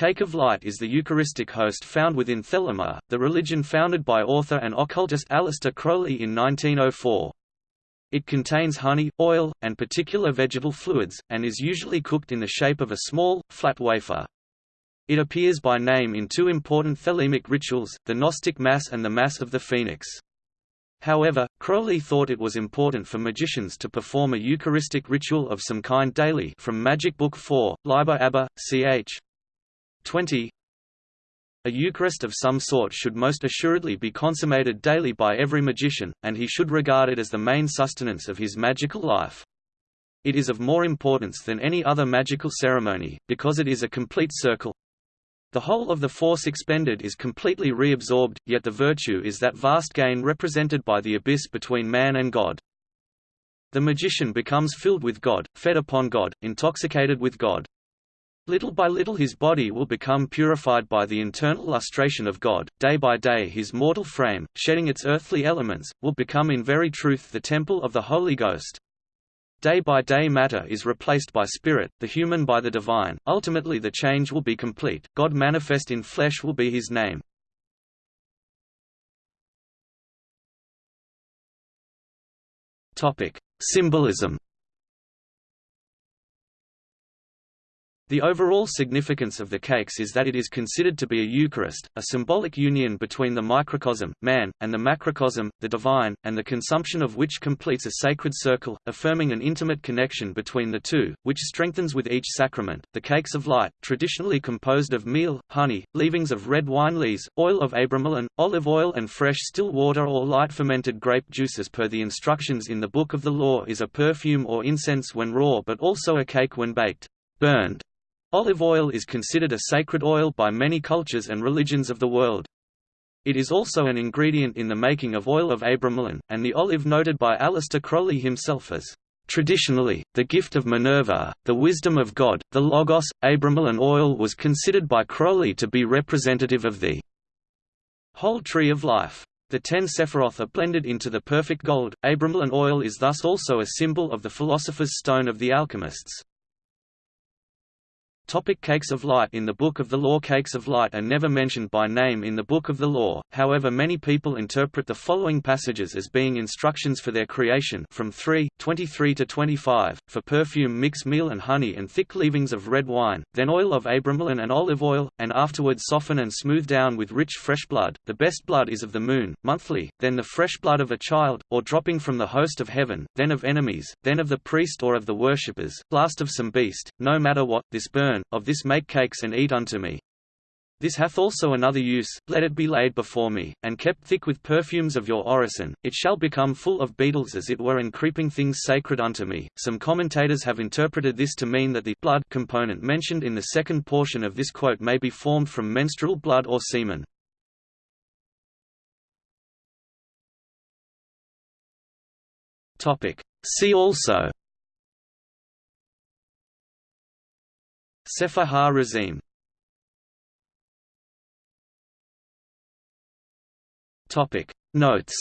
cake of light is the Eucharistic host found within Thelema, the religion founded by author and occultist Aleister Crowley in 1904. It contains honey, oil, and particular vegetable fluids, and is usually cooked in the shape of a small, flat wafer. It appears by name in two important thelemic rituals, the Gnostic Mass and the Mass of the Phoenix. However, Crowley thought it was important for magicians to perform a Eucharistic ritual of some kind daily from Magic Book 4, Liber ABA, ch. 20, a Eucharist of some sort should most assuredly be consummated daily by every magician, and he should regard it as the main sustenance of his magical life. It is of more importance than any other magical ceremony, because it is a complete circle. The whole of the force expended is completely reabsorbed, yet the virtue is that vast gain represented by the abyss between man and God. The magician becomes filled with God, fed upon God, intoxicated with God. Little by little his body will become purified by the internal lustration of God, day by day his mortal frame, shedding its earthly elements, will become in very truth the temple of the Holy Ghost. Day by day matter is replaced by spirit, the human by the divine, ultimately the change will be complete, God manifest in flesh will be his name. Symbolism The overall significance of the cakes is that it is considered to be a Eucharist, a symbolic union between the microcosm, man, and the macrocosm, the divine, and the consumption of which completes a sacred circle, affirming an intimate connection between the two, which strengthens with each sacrament. The cakes of light, traditionally composed of meal, honey, leavings of red wine lees, oil of abramelin, olive oil and fresh still water or light fermented grape juices, per the instructions in the Book of the Law is a perfume or incense when raw but also a cake when baked, burned, Olive oil is considered a sacred oil by many cultures and religions of the world. It is also an ingredient in the making of oil of abramelin, and the olive noted by Aleister Crowley himself as Traditionally, the gift of Minerva, the wisdom of God, the Logos, abramelin oil was considered by Crowley to be representative of the whole tree of life. The ten Sephiroth are blended into the perfect gold. Abramelin oil is thus also a symbol of the philosopher's stone of the alchemists. Topic cakes of light. In the Book of the Law Cakes of light are never mentioned by name in the Book of the Law, however many people interpret the following passages as being instructions for their creation from 3, 23 to 25, for perfume mix meal and honey and thick leavings of red wine, then oil of abramelin and olive oil, and afterwards soften and smooth down with rich fresh blood, the best blood is of the moon, monthly, then the fresh blood of a child, or dropping from the host of heaven, then of enemies, then of the priest or of the worshippers, last of some beast, no matter what, this burn, of this make cakes and eat unto me. This hath also another use, let it be laid before me, and kept thick with perfumes of your orison, it shall become full of beetles as it were and creeping things sacred unto me. Some commentators have interpreted this to mean that the blood component mentioned in the second portion of this quote may be formed from menstrual blood or semen. See also Sefer ha-Razim Topic. Notes.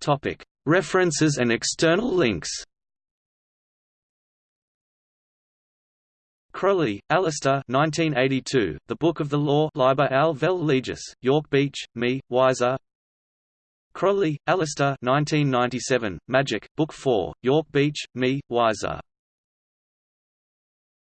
Topic. References and external links. Crowley, Aleister 1982, The Book of the Law Liber al Vel Legis, York Beach, Me, Weiser Crowley, Aleister 1997, Magic, Book 4, York Beach, Me, Weiser